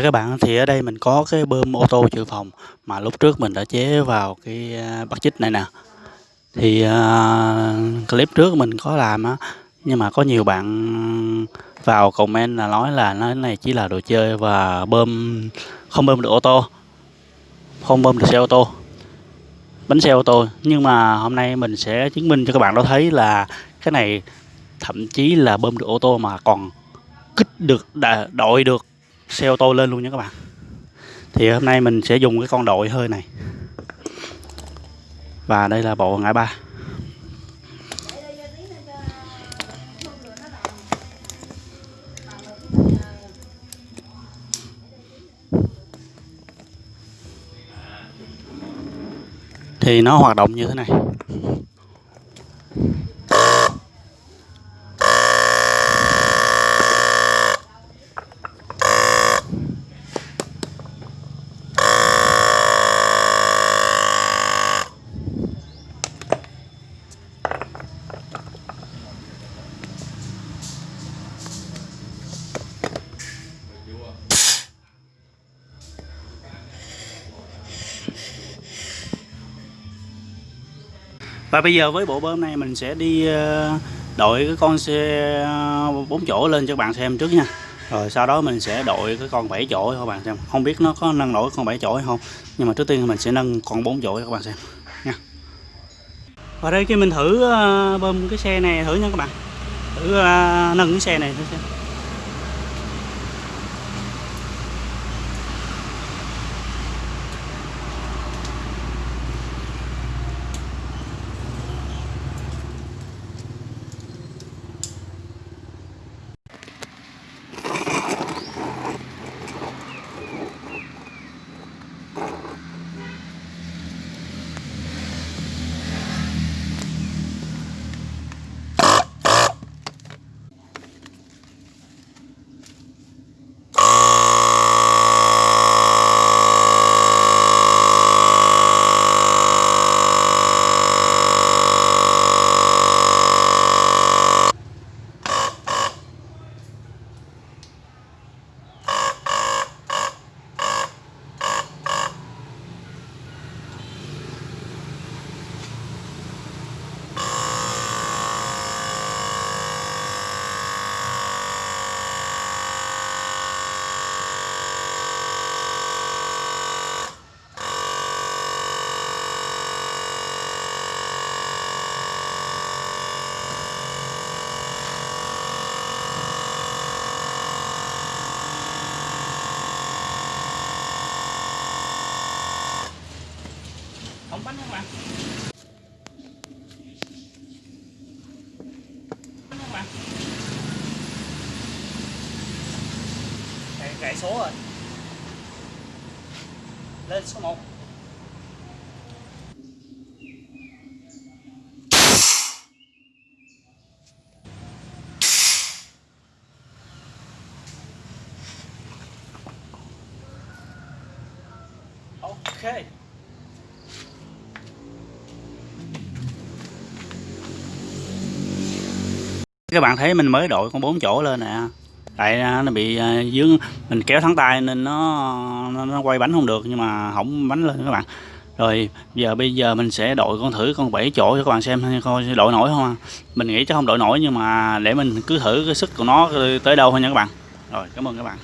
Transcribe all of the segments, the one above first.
Chào các bạn, thì ở đây mình có cái bơm ô tô dự phòng mà lúc trước mình đã chế vào cái à, bắt chích này nè. Thì uh, clip trước mình có làm á, nhưng mà có nhiều bạn vào comment là nói là nó này chỉ là đồ chơi và bơm không bơm được ô tô, không bơm được xe ô tô, bánh xe ô tô. Nhưng mà hôm nay mình sẽ chứng minh cho các bạn đó thấy là cái này thậm chí là bơm được ô tô mà còn kích được đội được xe ô tô lên luôn nha các bạn. Thì hôm nay mình sẽ dùng cái con đội hơi này. Và đây là bộ ngã ba. Thì nó hoạt động như thế này. Và bây giờ với bộ bơm này mình sẽ đi ờ, đội cái con xe ờ, bốn chỗ lên cho các bạn xem trước nha. Rồi sau đó mình sẽ đội cái con 7 chỗ cho các bạn xem. Không biết nó có nâng nổi con 7 chỗ hay không nhưng mà trước tiên mình sẽ nâng con 4 chỗ cho các bạn xem nha. Và đây khi mình thử ờ, bơm cái xe này thử nha các bạn. Thử ờ, nâng cái xe này thử xem. Bánh không ạ? Bánh không bạn gãy, gãy số rồi. Lên số 1 Okay. Các bạn thấy mình mới đội con bốn chỗ lên nè. Tại à, nó bị à, dướng mình kéo thắng tay nên nó, nó nó quay bánh không được nhưng mà hỏng bánh lên các bạn. Rồi giờ bây giờ mình sẽ đội con thử con bảy chỗ cho các bạn xem coi đội nổi không mình nghĩ chắc không đội nổi nhưng mà để mình cứ thử cái sức của nó tới đâu thôi nha các bạn. Rồi cảm ơn các bạn.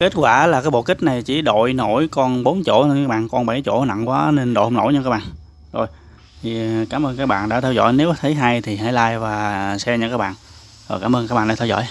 Kết quả là cái bộ kích này chỉ đội nổi con 4 chỗ thôi, các bạn. Con 7 chỗ nặng quá nên đội không nổi nha các bạn. Rồi, thì ờ, cảm ơn các bạn đã theo dõi. Nếu thấy hay thì hãy like và share nha các bạn. Rồi, cảm ơn các bạn đã theo dõi.